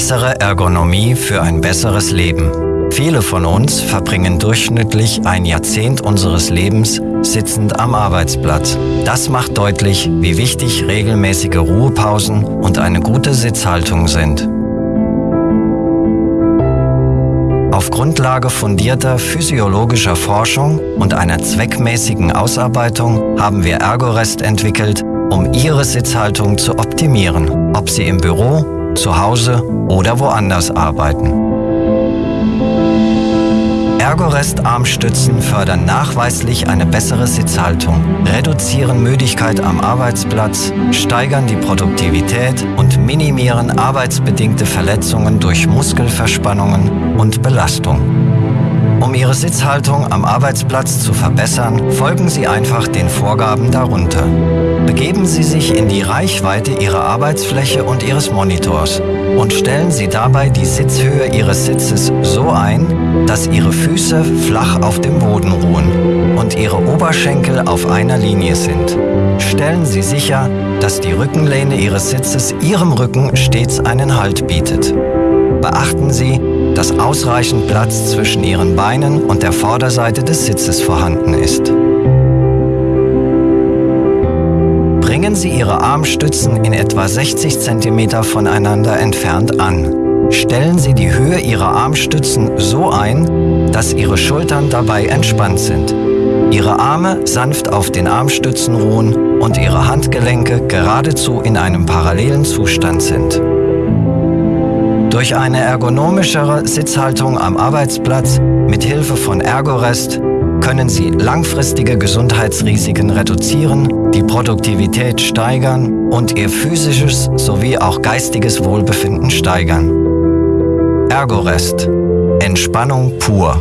Bessere Ergonomie für ein besseres Leben. Viele von uns verbringen durchschnittlich ein Jahrzehnt unseres Lebens sitzend am Arbeitsplatz. Das macht deutlich, wie wichtig regelmäßige Ruhepausen und eine gute Sitzhaltung sind. Auf Grundlage fundierter physiologischer Forschung und einer zweckmäßigen Ausarbeitung haben wir Ergorest entwickelt, um Ihre Sitzhaltung zu optimieren, ob Sie im Büro, zu Hause oder woanders arbeiten. Ergorest-Armstützen fördern nachweislich eine bessere Sitzhaltung, reduzieren Müdigkeit am Arbeitsplatz, steigern die Produktivität und minimieren arbeitsbedingte Verletzungen durch Muskelverspannungen und Belastung. Um Ihre Sitzhaltung am Arbeitsplatz zu verbessern, folgen Sie einfach den Vorgaben darunter. Begeben Sie sich in die Reichweite Ihrer Arbeitsfläche und Ihres Monitors und stellen Sie dabei die Sitzhöhe Ihres Sitzes so ein, dass Ihre Füße flach auf dem Boden ruhen und Ihre Oberschenkel auf einer Linie sind. Stellen Sie sicher, dass die Rückenlehne Ihres Sitzes Ihrem Rücken stets einen Halt bietet. Beachten Sie, dass ausreichend Platz zwischen Ihren Beinen und der Vorderseite des Sitzes vorhanden ist. Bringen Sie Ihre Armstützen in etwa 60 cm voneinander entfernt an. Stellen Sie die Höhe Ihrer Armstützen so ein, dass Ihre Schultern dabei entspannt sind. Ihre Arme sanft auf den Armstützen ruhen und Ihre Handgelenke geradezu in einem parallelen Zustand sind. Durch eine ergonomischere Sitzhaltung am Arbeitsplatz mit Hilfe von Ergorest können Sie langfristige Gesundheitsrisiken reduzieren, die Produktivität steigern und Ihr physisches sowie auch geistiges Wohlbefinden steigern. Ergorest. Entspannung pur.